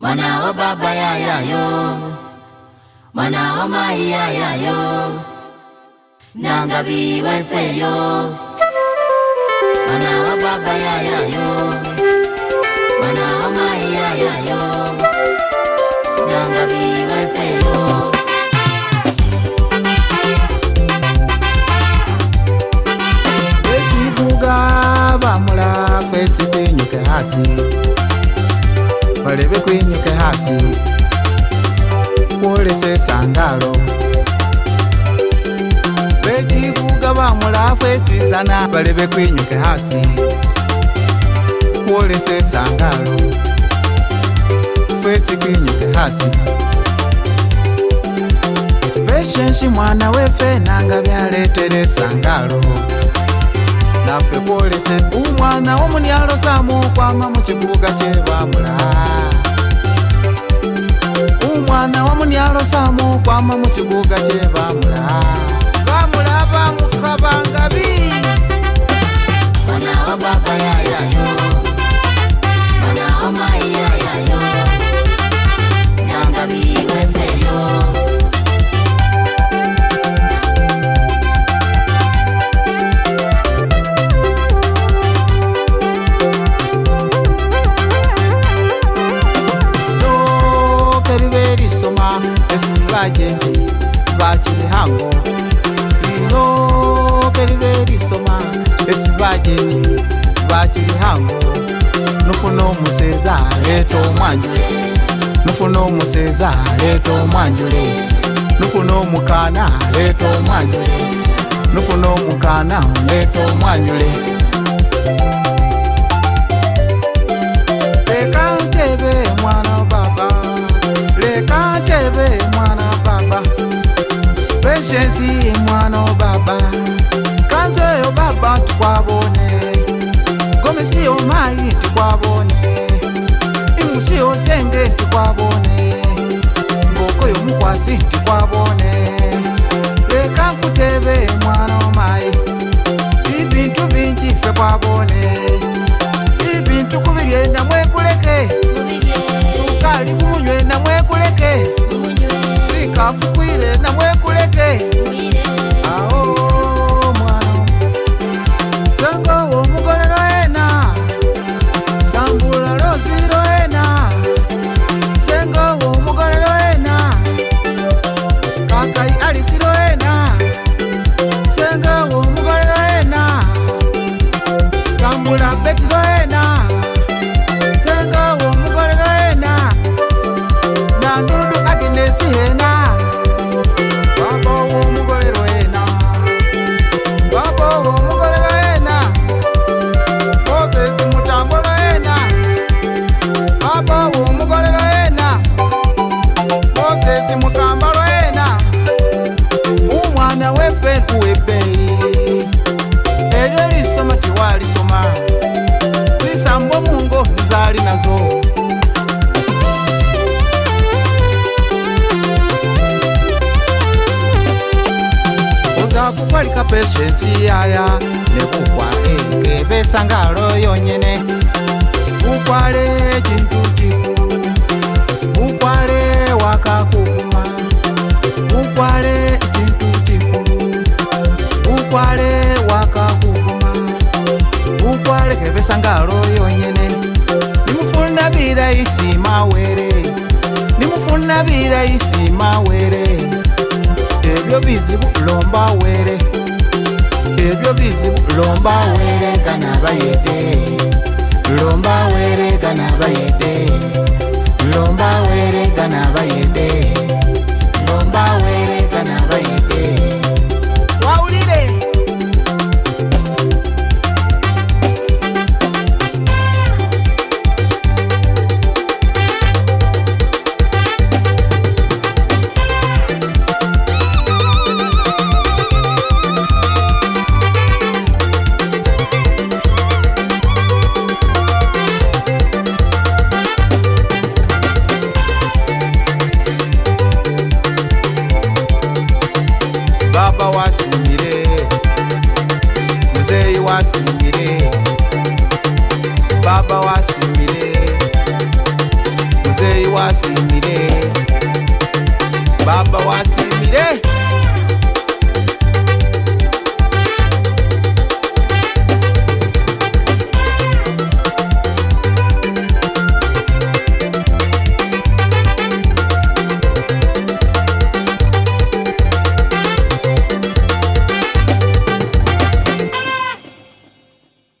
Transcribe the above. mwana wa baba yayayo mwana wa mai yayayo nangabiweseyo mwana wa baba yayayo mwana wa mai yayayo nangabiweseyo ekikugaba mulakwesikwenyuke hasi ulebe kwinyuke hasi kwolese sandalo vejivuga vamulafu esizana balebe kwinyuke hasi kwolese sandalo fesi kwinyuke hasi veshenshi mwana wefe nanga vyaletele sandalo nafe kwolese umwana womunialosamu kwama mucikuga cevamula umwana womunialosamu kwama mucikuga cevamula vamula vamukavanga vi Baba, ba, ya, ya, ya. esivagenzi vakimihango lino perive risoma esivagenzi vakimihango nufuna omuseza aleta omwanjule nufuna omuseza aleta omwanjule nufuna omukana aleta omwanjule nufuna omukana aleta omwanjule, nufuno omukana, aleta omwanjule. shesi mwana baba kanze yo baba tukwabone komisi yo mai tukwabone imusi yo senge tukwabone ngoko yo mukwasi tukwabone leka kutebe mwana kwalika pesheti yaya nekugware kevesangalo yonyene ugware chintu chikulu ugware wakakuma ugware chintu chikulu ugware wakakuma ugware kevesangalo yonyene nimufunabira isimawere nimufunabira isimawere bizibu lomba were ebyo eh, bizibu lomba were kana bayede lomba were kana bayede wasimbire baba wasimbire muzeyi wasimbire baba wasimbire wa